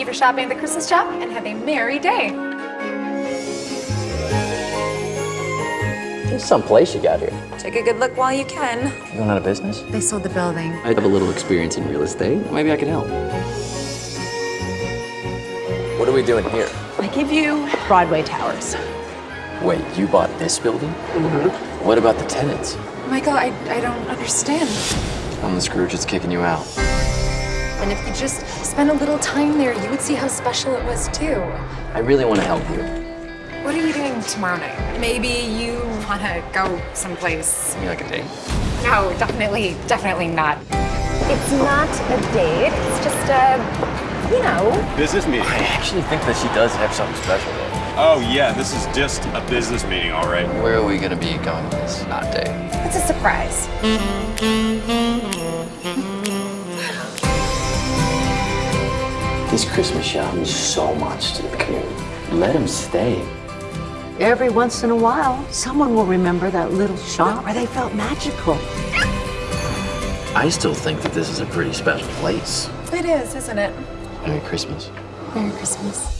Thank you for shopping at the Christmas shop and have a merry day. There's some place you got here. Take a good look while you can. You going out of business? They sold the building. I have a little experience in real estate. Maybe I can help. What are we doing here? I give you Broadway Towers. Wait, you bought this building? Mm-hmm. What about the tenants? Michael, I, I don't understand. I'm the Scrooge that's kicking you out. And if you just spent a little time there, you would see how special it was too. I really want to help you. What are you doing tomorrow night? Maybe you want to go someplace. Give me like a date. No, definitely, definitely not. It's not a date. It's just a, you know. Business meeting. I actually think that she does have something special though. Oh yeah, this is just a business meeting, all right. Where are we gonna be going on this not date? It's a surprise. This Christmas shop means so much to the community. Let him stay. Every once in a while, someone will remember that little shop where they felt magical. I still think that this is a pretty special place. It is, isn't it? Merry Christmas. Merry Christmas.